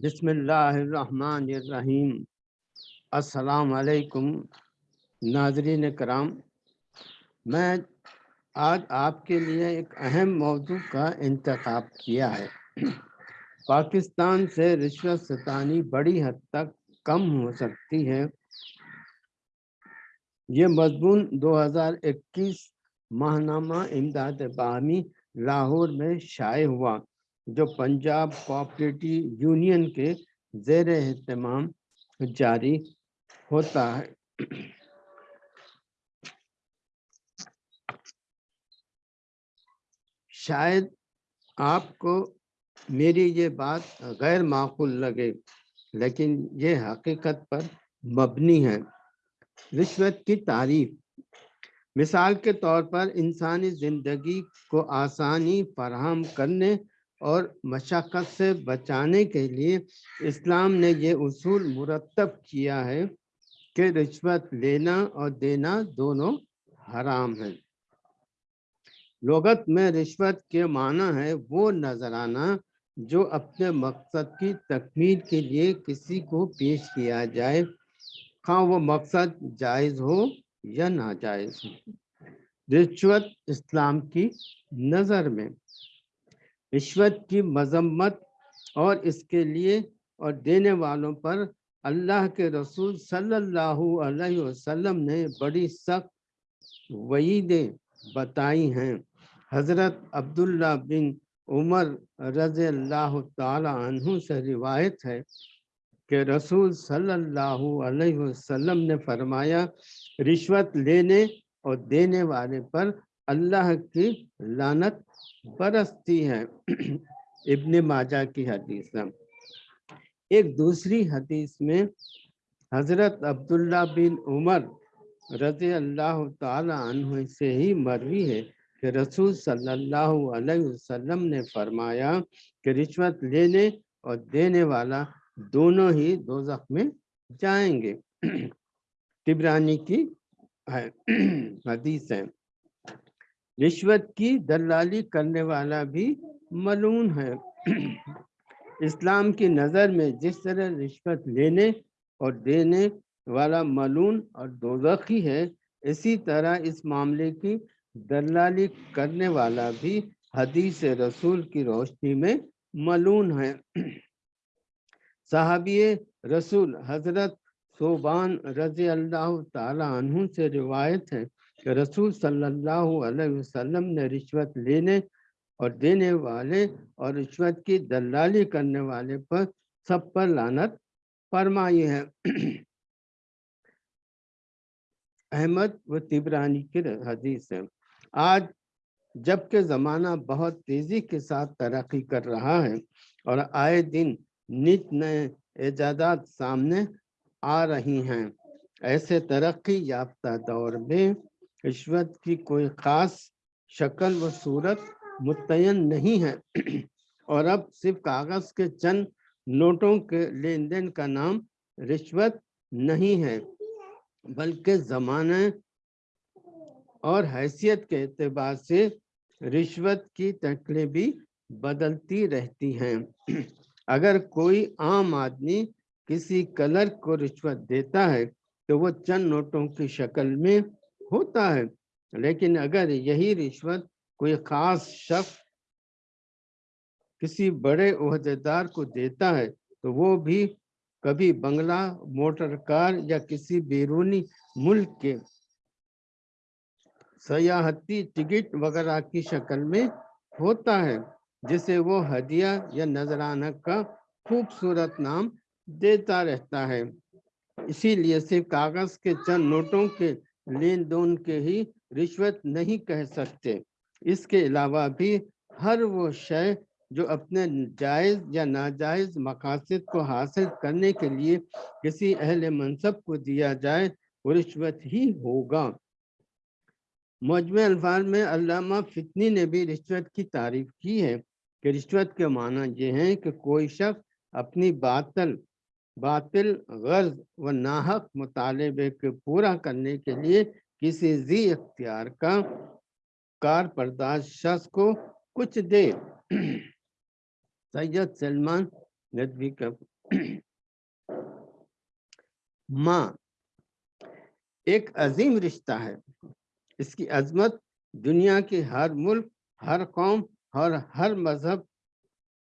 بسم اللہ الرحمن الرحیم۔ السلام علیکم، ناظرین کرام۔ میں آج آپ کے لیے ایک اہم موضوع کا انتخاب کیا ہے۔ پاکستان سے رشوت ستانی بڑی حد تک کم ہو سکتی ہے۔ یہ مضمون دو ہزار اکیس ماہنامہ امداد باہمی لاہور میں شائع ہوا۔ جو پنجاب کوآپریٹو یونین کے زیر اہتمام جاری ہوتا ہے۔ شاید آپ کو میری یہ بات غیر معقول لگے، لیکن یہ حقیقت پر مبنی ہے۔ رشوت کی تعریف۔ مثال کے طور پر انسانی زندگی کو آسانی فراہم کرنے اور مشقت سے بچانے کے لیے اسلام نے یہ اصول مرتب کیا ہے کہ رشوت لینا اور دینا دونوں حرام ہے لغت میں رشوت کے معنی ہے وہ نظرانہ جو اپنے مقصد کی تکمیل کے لیے کسی کو پیش کیا جائے، خواہ وہ مقصد جائز ہو یا ناجائز ہو۔ رشوت اسلام کی نظر میں رشوت کی مذمت اور اس کے لیے اور دینے والوں پر اللہ کے رسول صلی اللہ علیہ وسلم نے بڑی سخت وعیدیں بتائی ہیں۔ حضرت عبداللہ بن عمر رضی اللہ تعالی عنہ سے روایت ہے کہ رسول صلی اللہ علیہ وسلم نے فرمایا، رشوت لینے اور دینے والے پر اللہ کی لانت برستی ہے۔ ابن ماجہ کی حدیث ایک دوسری حدیث میں حضرت عبداللہ بن عمر رضی اللہ تعالی عنہ سے ہی مروی ہے کہ رسول صلی اللہ علیہ وسلم نے فرمایا کہ رشوت لینے اور دینے والا دونوں ہی دوزخ میں جائیں گے۔ تبرانی کی حدیث ہے۔ رشوت کی دلالی کرنے والا بھی ملون ہے۔ اسلام کی نظر میں جس طرح رشوت لینے اور دینے والا ملون اور دوزخی ہے، اسی طرح اس معاملے کی دلالی کرنے والا بھی حدیث رسول کی روشنی میں ملون ہے۔ صحابی رسول حضرت صوبان رضی اللہ تعالی عنہ سے روایت ہے کہ رسول صلی اللہ علیہ وسلم نے رشوت لینے اور دینے والے اور رشوت کی دلالی کرنے والے پر سب پر لانت فرمائی ہے۔ احمد و تبرانی کی حدیث ہے۔ آج جبکہ زمانہ بہت تیزی کے ساتھ ترقی کر رہا ہے اور آئے دن نت نئے ایجادات سامنے آ رہی ہیں۔ ایسے ترقی یافتہ دور میں رشوت کی کوئی خاص شکل و صورت متعین نہیں ہے۔ اور اب صرف کاغذ کے چند نوٹوں کے لین دین کا نام رشوت نہیں ہے، بلکہ زمانے اور حیثیت کے اعتبار سے رشوت کی تکلیں بھی بدلتی رہتی ہیں۔ اگر کوئی عام آدمی کسی کلر کو رشوت دیتا ہے تو وہ چند نوٹوں کی شکل میں ہوتا ہے۔ لیکن اگر یہی رشوت کوئی خاص شخص کسی بڑے عہدیدار کو دیتا ہے، تو وہ بھی کبھی بنگلہ موٹر کار یا کسی بیرونی ملک کے سیاحتی ٹکٹ وغیرہ کی شکل میں ہوتا ہے، جسے وہ ہدیہ یا نذرانہ کا خوبصورت نام دیتا رہتا ہے۔ اسی لیے صرف کاغذ کے چند نوٹوں کے لین دون کے ہی رشوت نہیں کہہ سکتے۔ اس کے علاوہ بھی ہر وہ شے جو اپنے جائز یا ناجائز مقاصد کو حاصل کرنے کے لیے کسی اہل منصب کو دیا جائے، وہ رشوت ہی ہوگا۔ مجمع الفاظ میں علامہ فتنی نے بھی رشوت کی تعریف کی ہے کہ رشوت کے معنی یہ ہیں کہ کوئی شخص اپنی باطل باطل، غرض و ناحق مطالبے کے پورا کرنے کے لیے کسی زی اختیار کا کار پرداز شخص کو کچھ دے۔ سید سلمان ندوی کا ماں۔ ایک عظیم رشتہ ہے۔ اس کی عظمت دنیا کے ہر ملک، ہر قوم اور ہر مذہب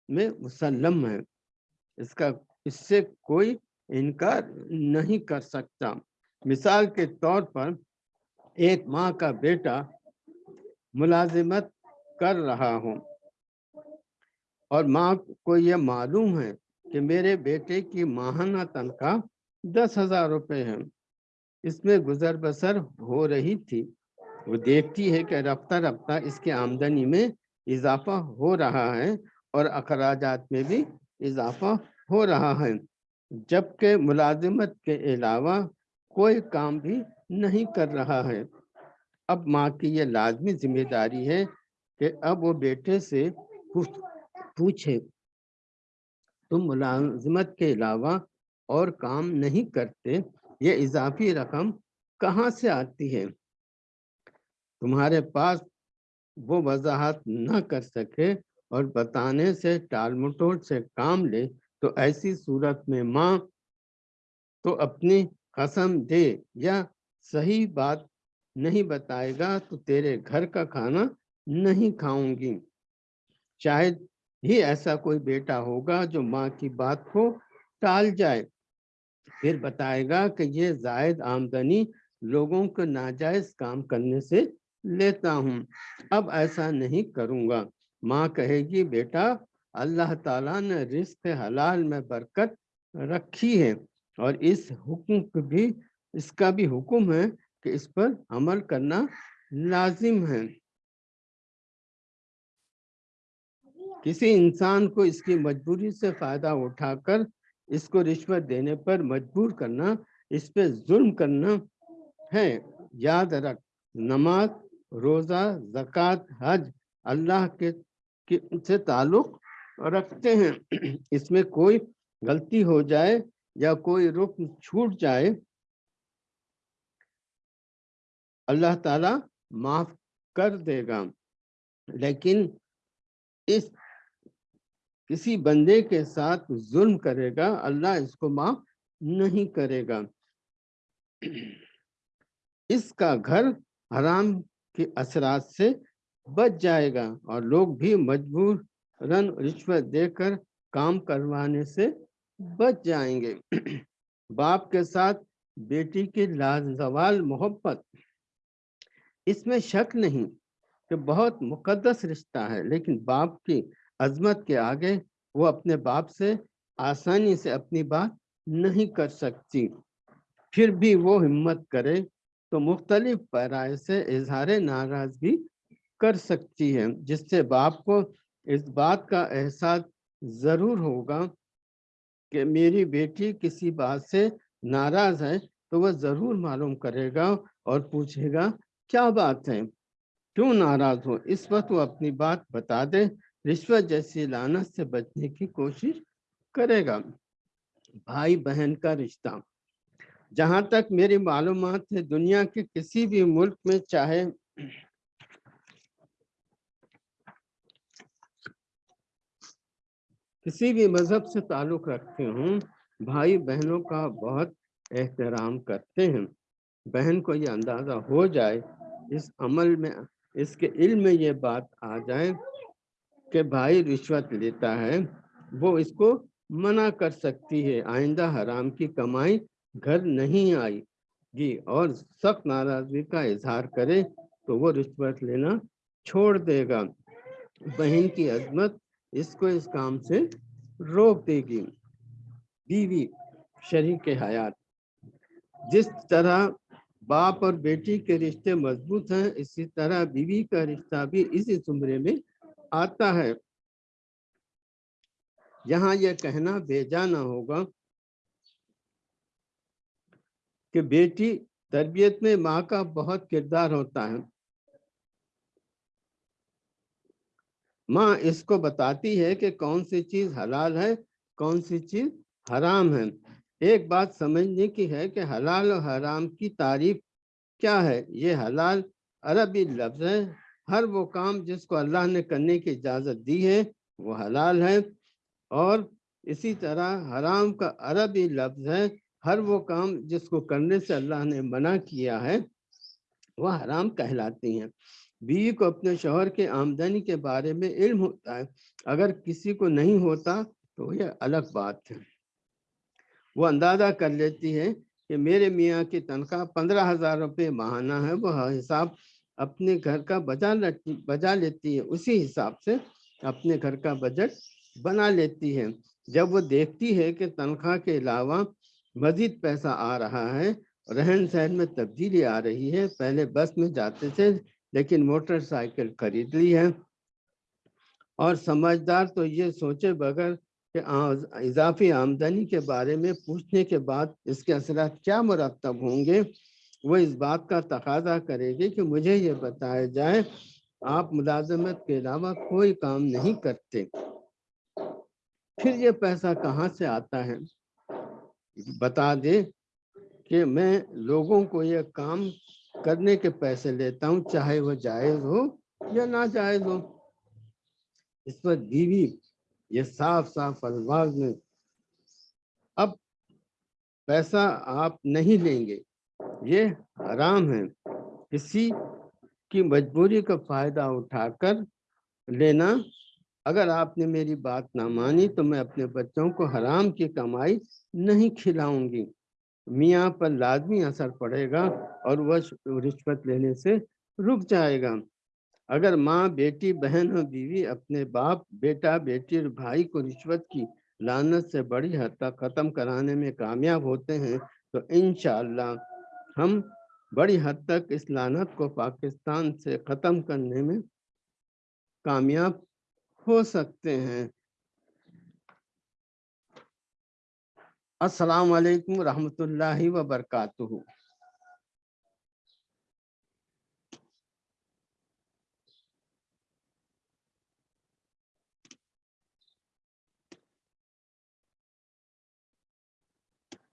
میں مسلم ہے۔ اس کا اس سے کوئی انکار نہیں کر سکتا۔ مثال کے طور پر ایک ماں کا بیٹا ملازمت کر رہا ہوں اور ماں کو یہ معلوم ہے کہ میرے بیٹے کی ماہانہ تنخواہ دس ہزار روپے ہے۔ اس میں گزر بسر ہو رہی تھی۔ وہ دیکھتی ہے کہ رفتہ رفتہ اس کی آمدنی میں اضافہ ہو رہا ہے اور اخراجات میں بھی اضافہ ہو رہا ہے، جبکہ ملازمت کے علاوہ کوئی کام بھی نہیں کر رہا ہے۔ اب ماں کی یہ لازمی ذمہ داری ہے کہ اب وہ بیٹے سے پوچھے۔ تم ملازمت کے علاوہ اور کام نہیں کرتے، یہ اضافی رقم کہاں سے آتی ہے؟ تمہارے پاس وہ وضاحت نہ کر سکے اور بتانے سے ٹال مٹول سے کام لے تو ایسی صورت میں ماں تو اپنی قسم دے یا صحیح بات نہیں بتائے گا تو تیرے گھر کا کھانا نہیں کھاؤں گی۔ شاید ہی ایسا کوئی بیٹا ہوگا جو ماں کی بات کو ٹال جائے۔ پھر بتائے گا کہ یہ زائد آمدنی لوگوں کو ناجائز کام کرنے سے لیتا ہوں۔ اب ایسا نہیں کروں گا۔ ماں کہے گی، بیٹا اللہ تعالیٰ نے رزق حلال میں برکت رکھی ہے اور اس حکم بھی، اس کا بھی حکم ہے کہ اس پر عمل کرنا لازم ہے۔ کسی انسان کو اس کی مجبوری سے فائدہ اٹھا کر اس کو رشوت دینے پر مجبور کرنا، اس پہ ظلم کرنا ہے۔ یاد رکھ، نماز، روزہ، زکوٰۃ، حج، اللہ کے سے تعلق رکھتے ہیں۔ اس میں کوئی غلطی ہو جائے یا کوئی رکن چھوٹ جائے، اللہ تعالی معاف کر دے گا۔ لیکن اس کسی بندے کے ساتھ ظلم کرے گا، اللہ اس کو معاف نہیں کرے گا۔ اس کا گھر حرام کے اثرات سے بچ جائے گا اور لوگ بھی مجبور رن رشوت دے کر کام کروانے سے بچ جائیں گے۔ باپ کے ساتھ بیٹی کی لازوال محبت۔ اس میں شک نہیں کہ بہت مقدس رشتہ ہے، لیکن باپ کی عظمت کے آگے وہ اپنے باپ سے آسانی سے اپنی بات نہیں کر سکتی۔ پھر بھی وہ ہمت کرے تو مختلف پیرائے سے اظہار ناراضگی کر سکتی ہے، جس سے باپ کو اس بات کا احساس ضرور ہوگا کہ میری بیٹی کسی بات سے ناراض ہے تو وہ ضرور معلوم کرے گا اور پوچھے گا، کیا بات ہے؟ کیوں ناراض ہو؟ اس وقت وہ اپنی بات بتا دے، رشوت جیسی لانت سے بچنے کی کوشش کرے گا۔ بھائی بہن کا رشتہ۔ جہاں تک میری معلومات ہے، دنیا کے کسی بھی ملک میں چاہے کسی بھی مذہب سے تعلق رکھتے ہوں، بھائی بہنوں کا بہت احترام کرتے ہیں۔ بہن کو یہ اندازہ ہو جائے، اس عمل میں، اس کے علم میں یہ بات آ جائے کہ بھائی رشوت لیتا ہے، وہ اس کو منع کر سکتی ہے۔ آئندہ حرام کی کمائی گھر نہیں آئی گی اور سخت ناراضگی کا اظہار کرے تو وہ رشوت لینا چھوڑ دے گا۔ بہن کی عظمت اس کو اس کام سے روک دے گی۔ بیوی، شریک حیات۔ جس طرح باپ اور بیٹی کے رشتے مضبوط ہیں، اسی طرح بیوی کا رشتہ بھی اسی زمرے میں آتا ہے۔ یہاں یہ کہنا بے جانا ہوگا کہ بیٹی تربیت میں ماں کا بہت کردار ہوتا ہے۔ ماں اس کو بتاتی ہے کہ کون سی چیز حلال ہے، کون سی چیز حرام ہے۔ ایک بات سمجھنے کی ہے کہ حلال و حرام کی تعریف کیا ہے۔ یہ حلال عربی لفظ ہے۔ ہر وہ کام جس کو اللہ نے کرنے کی اجازت دی ہے، وہ حلال ہے۔ اور اسی طرح حرام کا عربی لفظ ہے۔ ہر وہ کام جس کو کرنے سے اللہ نے منع کیا ہے، وہ حرام کہلاتی ہیں۔ بیوی کو اپنے شوہر کے آمدنی کے بارے میں علم ہوتا ہے۔ اگر کسی کو نہیں ہوتا تو یہ الگ بات ہے۔ وہ اندازہ کر لیتی ہے کہ میرے میاں کی تنخواہ پندرہ ہزار روپے ماہانہ ہے۔ وہ حساب اپنے گھر کا بجا بجا لیتی ہے۔ اسی حساب سے اپنے گھر کا بجٹ بنا لیتی ہے۔ جب وہ دیکھتی ہے کہ تنخواہ کے علاوہ مزید پیسہ آ رہا ہے، رہن سہن میں تبدیلی آ رہی ہے۔ پہلے بس میں جاتے تھے لیکن موٹر سائیکل خرید لی ہے۔ اور سمجھدار تو یہ سوچے بغیر کہ اضافی آمدنی کے بارے میں پوچھنے کے بعد اس کے اثرات کیا مرتب ہوں گے؟ وہ اس بات کا تقاضا کرے گی کہ مجھے یہ بتایا جائے، آپ ملازمت کے علاوہ کوئی کام نہیں کرتے۔ پھر یہ پیسہ کہاں سے آتا ہے؟ بتا دے کہ میں لوگوں کو یہ کام کرنے کے پیسے لیتا ہوں، چاہے وہ جائز ہو یا ناجائز ہو۔ اس پر بیوی یہ صاف صاف الفاظ میں، اب پیسہ آپ نہیں لیں گے، یہ حرام ہے۔ کسی کی مجبوری کا فائدہ اٹھا کر لینا۔ اگر آپ نے میری بات نہ مانی تو میں اپنے بچوں کو حرام کی کمائی نہیں کھلاؤں گی۔ میاں پر لازمی اثر پڑے گا اور وہ رشوت لینے سے رک جائے گا۔ اگر ماں، بیٹی، بہن اور بیوی اپنے باپ، بیٹا، بیٹی اور بھائی کو رشوت کی لانت سے بڑی حد تک ختم کرانے میں کامیاب ہوتے ہیں تو انشاءاللہ ہم بڑی حد تک اس لانت کو پاکستان سے ختم کرنے میں کامیاب ہو سکتے ہیں۔ السلام علیکم ورحمۃ اللہ وبرکاتہ۔